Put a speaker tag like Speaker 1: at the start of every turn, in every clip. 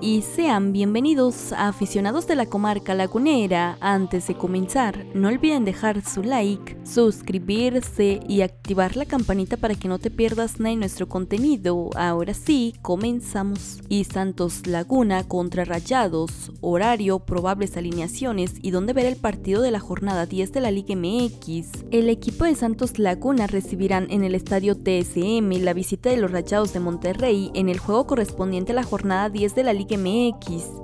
Speaker 1: y sean bienvenidos a aficionados de la comarca lagunera. Antes de comenzar, no olviden dejar su like, suscribirse y activar la campanita para que no te pierdas nada de nuestro contenido. Ahora sí, comenzamos. Y Santos Laguna contra Rayados, horario, probables alineaciones y dónde ver el partido de la jornada 10 de la Liga MX. El equipo de Santos Laguna recibirán en el estadio TSM la visita de los Rayados de Monterrey en el juego correspondiente a la jornada 10 de la Liga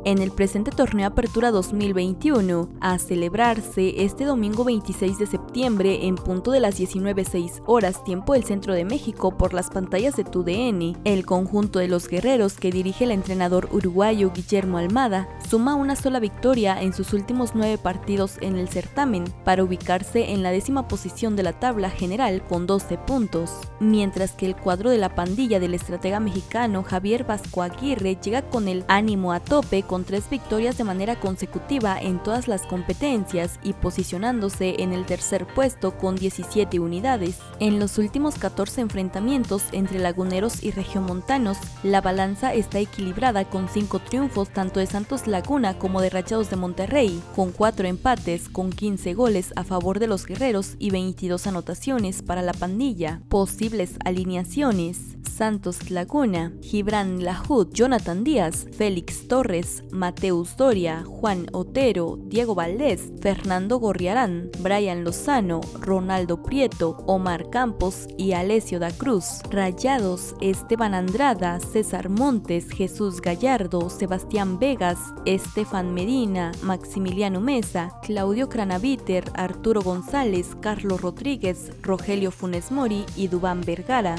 Speaker 1: En el presente torneo Apertura 2021, a celebrarse este domingo 26 de septiembre en punto de las 19.06 horas tiempo del centro de México por las pantallas de TUDN. El conjunto de los guerreros que dirige el entrenador uruguayo Guillermo Almada suma una sola victoria en sus últimos nueve partidos en el certamen para ubicarse en la décima posición de la tabla general con 12 puntos, mientras que el cuadro de la pandilla del estratega mexicano Javier Vasco Aguirre llega con el ánimo a tope con tres victorias de manera consecutiva en todas las competencias y posicionándose en el tercer puesto con 17 unidades. En los últimos 14 enfrentamientos entre laguneros y regiomontanos, la balanza está equilibrada con 5 triunfos tanto de Santos Laguna como de Rachados de Monterrey, con 4 empates con 15 goles a favor de los guerreros y 22 anotaciones para la pandilla. Posibles alineaciones Santos Laguna, Gibran Lahud, Jonathan Díaz, Félix Torres, Mateus Doria, Juan Otero, Diego Valdés, Fernando Gorriarán, Brian Lozano, Ronaldo Prieto, Omar Campos y Alessio da Cruz. Rayados, Esteban Andrada, César Montes, Jesús Gallardo, Sebastián Vegas, Estefan Medina, Maximiliano Mesa, Claudio Cranaviter, Arturo González, Carlos Rodríguez, Rogelio Funes Mori y Dubán Vergara.